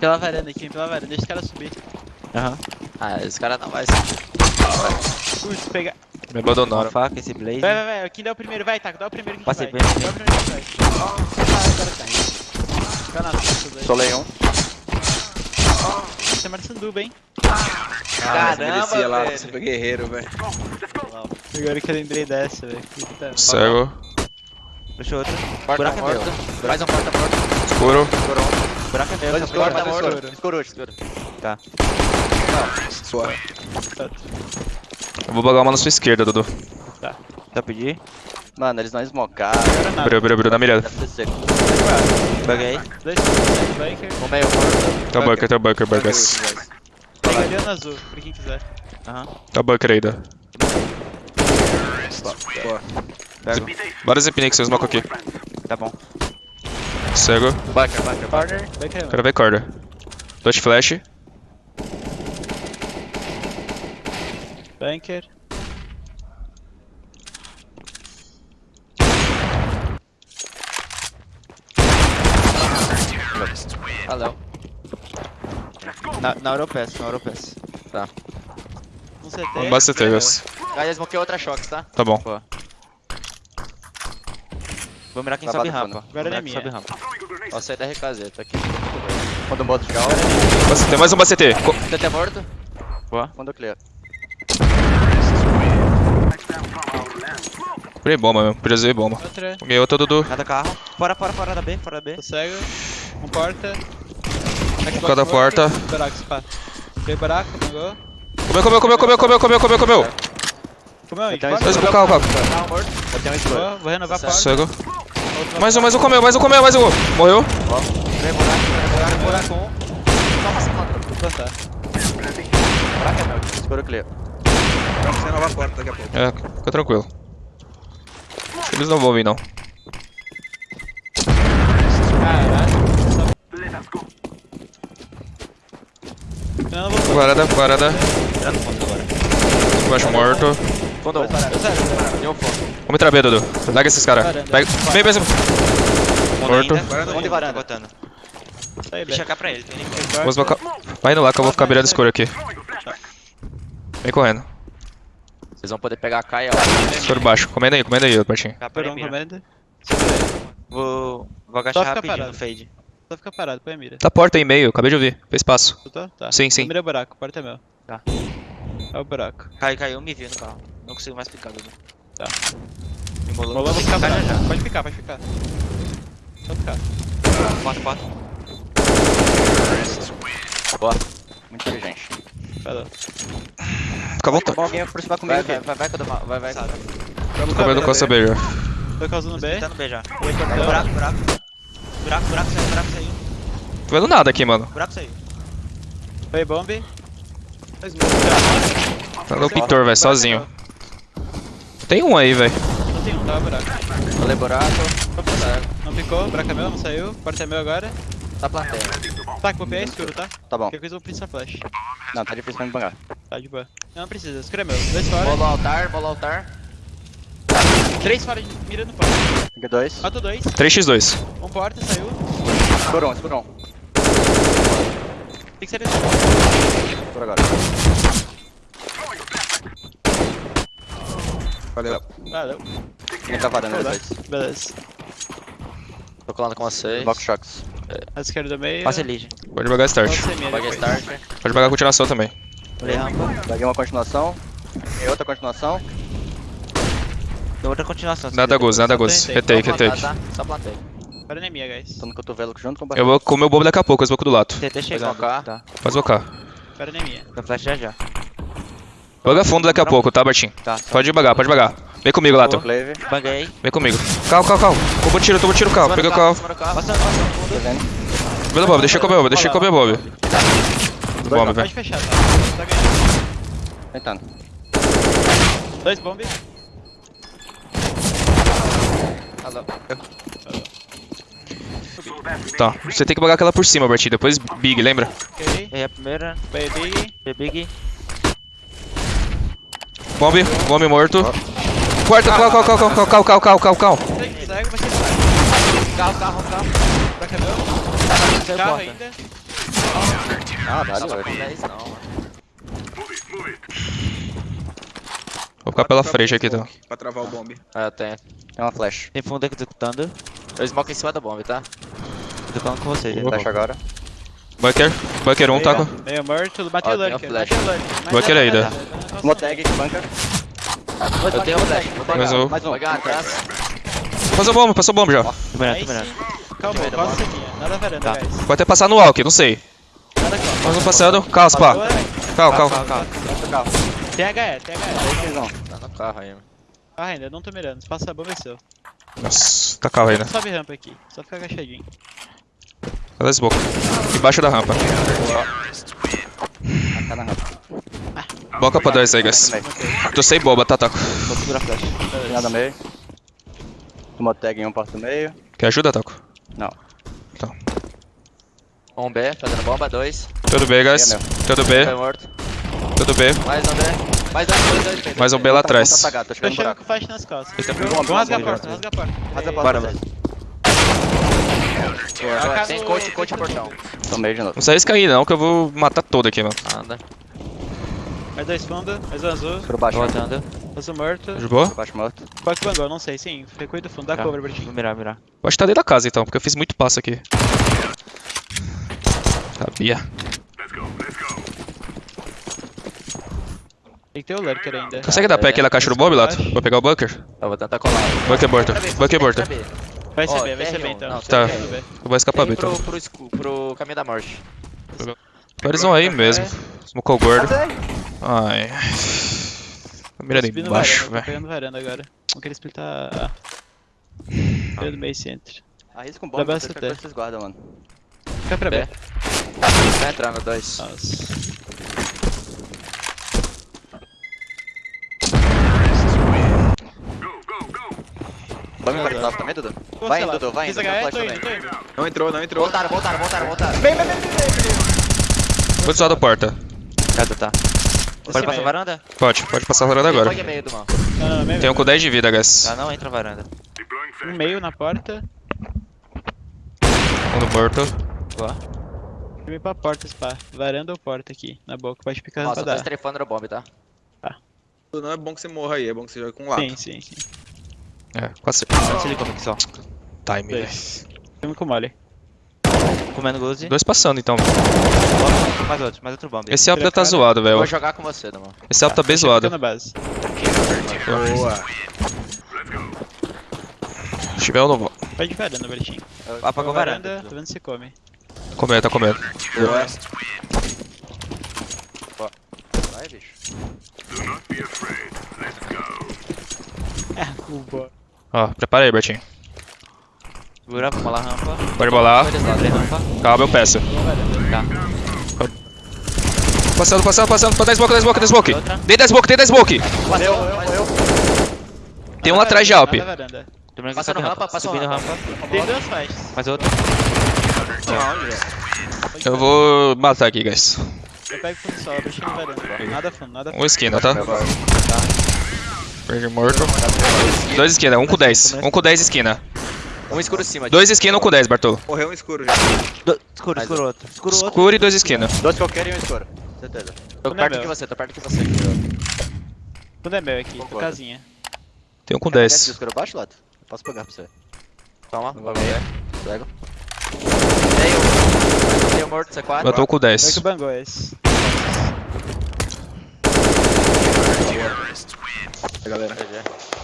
pela varanda aqui, vem pela varanda. Deixa os caras subir. Aham. Ah, esse cara não vai ser. Curto, pega. Me Uma abandonaram. faca, esse blaze. Vai, vai, vai. Quem der o primeiro, vai, taco. Dá o primeiro que Passei vai. bem. Dá o primeiro que vai. Ah, agora tá indo. Fica na frente, dois. Solei um. Você é Marçanduba, hein? Caramba, lá, velho. super guerreiro, velho. Agora que eu lembrei dessa, velho. Puta. Cego. Puxa outro. Porta Buraco é meu. Mais um porta morto. Escuro. Escurou um buraco é meu. Dois escuro, tá. Escuro, escuro. Tá. Eu vou bagar uma na sua esquerda, Dudu. Tá. Já pedi. Mano, eles não esmocaram. Abriu, abriu, abriu, dá mirada. Buguei. No né? meio, Tá o bunker, tá o bunker, bunker. Pega ali no azul, pra quem quiser. Aham. Tá o bunker aí, dá. Boa. Bora zipinei que você esmoca aqui. Tá bom. Cego. Backer, backer, corner. Backer. Cara vai é. corner. Dois flash. Banker. Valeu. Ah, na, na Europass, na Europass. Tá. Um CT. Um bate CT, Gus. Guys, eu smoquei outra choque, tá? Tá bom. Boa. Vou mirar quem Tá sobe rampa. Agora é minha. sobe rampa. Ó, saí da RKZ, tá aqui. Quando um boto de gal. Tem mais um BCT. Co- TT morto. Boa. Quando clear. Comprei bomba mesmo. Dizer bomba. Peguei outra, Dudu. Cada carro. Fora, fora, fora da B, fora da B. Tô cego. Um porta. Xbox Cada porta. Buraco, spa. Veio buraco, pegou. Comeu, comeu, comeu, comeu, comeu, comeu, comeu, comeu. Comeu Então. Dois pro carro, um. Vou, vou renovar a porta. Cego. Mais um, mais um comeu, mais um comeu, mais um. Morreu. Vem buraco, vem buraco, buraco. Toma, se contra. Vou plantar. Buraco é meu. Escuro clear. Vamos ser nova porta daqui a pouco. É, fica tranquilo. Acho que eles não vão vir, não. Não, não Varada, varada. Tá no fundo agora. Baixo morto. Fundo um. Deu fogo. Vamos entrar B, Dudu. Larga esses caras. Pega. Vem, vem, vem. Morto. Onde de varanda? Botando. Deixa cá pra ele. Tem ninguém. Vamos bocar. Vai indo lá que eu vou ficar mirando escuro aqui. Vem correndo. Vocês vão poder pegar a Kaia lá. Escuro baixo. Comenda aí, comenda aí, um mira. comando. Vou, vou agachar rapidinho parado. no fade. Só fica parado, põe a mira. Tá porta aí meio, acabei de ouvir. Fez passo. Tu tá? Tá. Sim, sim. Mira é o buraco, porta é meu. Tá. É o buraco. Caiu, caiu, me viu no carro. Não consigo mais picar, Dudu. Tá. Me molou. Rolou, vou picar já já. Pode ficar, pode ficar. Só ficar. Porta, porta. Boa. Muito inteligente. Falou. Fica à vontade. Alguém vai aproximar comigo Vai, aqui. vai, vai, vai, vai, vai, vai, vai. Vamos Comendo Costa B já. Tô causando B. Tá no B já. Oi, portão. Buraco, buraco. Buraco, buraco saiu, buraco saiu. Tô vendo nada aqui, mano. Buraco saiu. Foi bomb. Tá no pintor, velho, sozinho. Tem um aí, velho. Não tem um, tava buraco. Falei buraco. Não picou, buraco é meu, não saiu. Porta é meu agora. Tá plateia. Tá, que é escuro, tá? Tá bom. Qualquer coisa eu vou precisar flash. Não, tá difícil pra me bangar. Tá, de boa. Não, não precisa, escuro é meu. Dois fora. Bola ao altar, bola ao altar. Três fora de mira no porta. Aqui dois. Matou dois. 3x2. Um porta, saiu. Escuro um, escuro um. Tem que ser esse. Escuro agora. Valeu. Valeu. Quem tá varando? Beleza. Tô colando com vocês. Bloco Shocks. A esquerda meio. Passa Elige. Pode bagar start. Pode start. Pode bagar continuação também. Baguei uma continuação. E outra continuação. Deu outra continuação. Nada gozo, nada tentei. Retake, retake. Só plantei. Agora não é minha, guys. Tô no cotovelo junto com o Eu barril. vou comer o bobo daqui a pouco, eu smoke do lado. TT. Pode smocar. Agora não é minha. Vai flash já já. Baga fundo daqui a pouco, tá, Bartinho? Tá. Pode bagar, pode bagar. Vem comigo, Lato. Banguei. Vem comigo. Calma, calma, calma. Tomou tiro, tomou tiro o carro. Pega o carro. Passando. Tá o Bob, deixa eu comer o Bob, deixa eu comer o Bob. Do bomb, Pode velho. fechar, tá? Tá ganhando. Tentando. Dois bomb. Alô. Tá. Você tem que bagar aquela por cima, Bartinho. Depois Big, lembra? Ok. Errei a primeira. Baby. B big. Bomb, bomb morto. Quarta, cal, cal, cal, cal, cal, cal, cal, cal, cal, cal. Cego, vai ser flash. Carro, carro, carro. Buraco meu. Saiu Carro porta. ainda. Ah, dá, Tava velho. com 10 não, mano. Vou ficar pela frente aqui, então. Pra travar o bomb. Ah, eu tenho. Tem uma flash. Tem fundo executando. Eu smoke em cima da bomba, tá? Tô falando com vocês. Boa. Flash agora. Bunker. Bunker 1, um, taco. Meio morto, bateu o lurker, flash. bateu o lurker. Mas Bunker ainda. aqui, bunker. Eu tenho flash, vou pegar. Mais um. Mais um. Passou bomba, passou bomba já. Tô mirando, Aí tô mirando. Calma, costa aqui. Nada varanda, Tá. guys. Pode até passar no walk, não sei. Mais um passando. Calma, pá. Boa, Calma, calma. Carro. Tem HE, tem HE. Um. Tá no carro aí, mano. Ah, ainda não tô mirando. Se passar a bomba é seu. Nossa, tá carro ainda. Sobe rampa aqui. Só fica agachadinho. Cadê esse boca? Embaixo da rampa. Tá na rampa. Boca pra dois aí, guys. Tô sem bomba, tá, taco. Vou segurar a flash. Tem nada meio. Tomou tag em um porta meio. Quer ajuda, taco? Não. Um B, fazendo bomba, dois. Tudo bem, guys. É, Tudo bem, tudo bem. Mais um B. Mais dois, dois, dois. dois, Mais um. B lá Tá atrás. apagado, tô chegando no buraco. nas costas. Rasgar a porta, rasga a porta. Rasga a Bora, porta. Boa, Tem coach, coach portão. Tô meio de novo. Não sai isso aí não, que eu vou matar todo aqui, mano. Anda. Mais dois fundo, mais um azul. Por baixo. Voltando. Azul morto. Por baixo morto. Buck bangou, não sei, sim. Recuo do fundo, dá Tá. cover, Vou Bertinho. mirar, mirar. Eu acho que tá dentro da casa então, porque eu fiz muito passo aqui. Sabia. Tem que ter o lurker ainda. Consegue dar pé aqui na caixa do bomb, Lato? Vou pegar o bunker. Eu vou tentar colar. Bunker morto. Bunker morto. Vai ser Ó, B, vai ser TR1, B então. não, Tá. Vai. Eu vou escapar bem então. pro, pro, escu- pro caminho da morte. Eles vão aí mesmo. Smocou o gordo. Ai. Tá mirando Subindo embaixo, varanda, tô velho. pegando varanda agora. Não quero splitar A. Pegando meio center. Arrisca um Dá bomb, pra deixa CT. que vocês guardam, mano. Fica pra B. B. Tá entrando, dois. Nossa. Vai me embaixo também, Dudu? Vai indo. Dudu, vai Fiz indo. Não entrou, não entrou. Voltaram, voltaram, voltaram, voltaram. Vou descer da porta. Cadê tá? Pode passar meio. varanda? Pode, pode passar a varanda agora. Do meio. Tem um com 10 de vida, guys. Ah, não entra a varanda. Um meio na porta. Um no morto. Boa. Filme pra porta, spa. Varanda ou porta aqui, na boca. Pode picar Nossa, rampa eu tô dar. estrefando no bomb, tá? Não é bom que você morra aí, é bom que você jogue com lata. Sim, sim, sim. É, quase. Se liga aqui só. Time. Dois. Filme com mole. Comendo goose. Dois passando então. Mais outro, mais outro bomb. Esse Alpha tá zoado, velho. vou jogar com você, Damon. Esse Alpha tá bem Fica zoado. na base. Boa. Se tiver, eu não vou. Vai de varanda, Bertinho. Apagou varanda. varanda. Tô vendo se come. Comendo, tá comendo. Boa. Vai, bicho. O boa. Ó, prepara aí, Bertinho. Segura, vamos lá, rampa. Pode bolar. Calma, eu peço. Tá. Passando, passando, passando. 10 smoke, 10 smoke, 10 smoke. Dei 10 smoke, dei 10 smoke. Passou, passou. Tem um lá atrás de Alp. Passando rampa, passou Subindo rampa. rampa. Tem duas flashes. Mais outro. Eu vou matar aqui, guys. Eu pego fundo solo, Bertinho na varanda. Nada fundo, nada fundo. Um esquina, tá? Verde morto. Dois esquina, um com 10. Um com 10 esquina. Um escuro cima. Dois esquina, um com 10, Bartolo. Morreu um escuro já. Do... Escuro, escuro outro. Escuro outro. Escuro e dois esquina. Dois coqueiros e um escuro. Certeza. Tô é perto meu. de você, tô perto de você. Tudo é meu aqui, tô Concordo. casinha. Tem um com Quer descer 10. escuro baixo, Lato? Posso pegar pra você. Toma, Não vai ver. Cego. Tenho. Tenho morto, C4. Eu tô com Foi 10. que bangou esse. Galera. GG.